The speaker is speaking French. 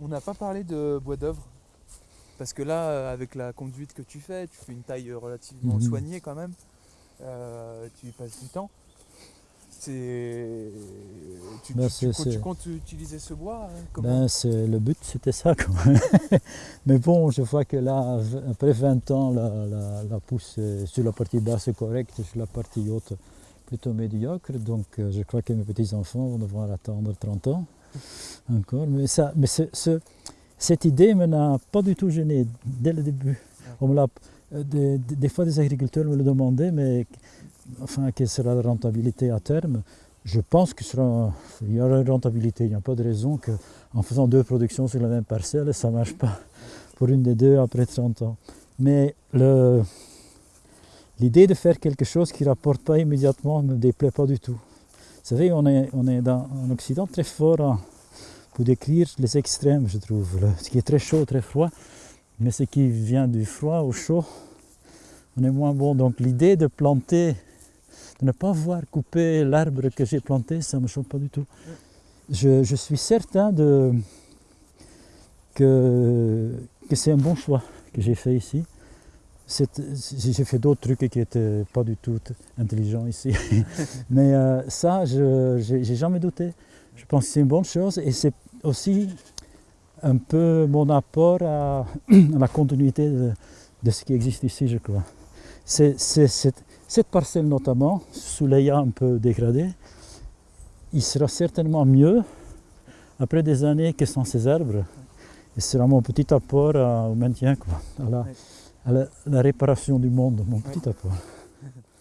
On n'a pas parlé de bois d'œuvre. Parce que là, euh, avec la conduite que tu fais, tu fais une taille relativement Mhm. soignée quand même. Euh, tu y passes du temps. C'est. Tu, Ben, tu- comptes- tu c'est- comptes utiliser ce bois hein, Ben, c'est, le but, c'était ça. Quoi. Mais bon, je vois que là, après 20 ans, la, la, la pousse euh, sur la partie basse est correcte, sur la partie haute plutôt médiocre. Donc euh, je crois que mes petits-enfants vont devoir attendre 30 ans encore. Mais, ça, mais ce- ce- cette idée ne m'a pas du tout gêné dès le début. On me l'a- euh, des, des- fois, des agriculteurs me le demandaient, mais enfin, quelle sera la rentabilité à terme? Je pense qu'il y aura une rentabilité. Il n'y a pas de raison que en faisant deux productions sur la même parcelle, ça ne marche pas pour une des deux après 30 ans. Mais le- l'idée de faire quelque chose qui ne rapporte pas immédiatement ne me déplaît pas du tout. Vous savez, on est, on est dans, en Occident très fort en- pour décrire les extrêmes, je trouve. Ce qui est très chaud, très froid, mais ce qui vient du froid au chaud, on est moins bon. Donc l'idée de planter, de ne pas voir couper l'arbre que j'ai planté, ça ne me choque pas du tout. Je, suis certain de, que c'est un bon choix que j'ai fait ici. J'ai fait d'autres trucs qui n'étaient pas du tout intelligents ici. Mais euh, ça, je n'ai jamais douté. Je pense que c'est une bonne chose et c'est aussi un peu mon apport à, la continuité de, ce qui existe ici, je crois. Cette, parcelle notamment, sous l'aya un peu dégradée, il sera certainement mieux après des années que sans ces arbres. Et ce sera mon petit apport au maintien, quoi la, réparation du monde, mon petit à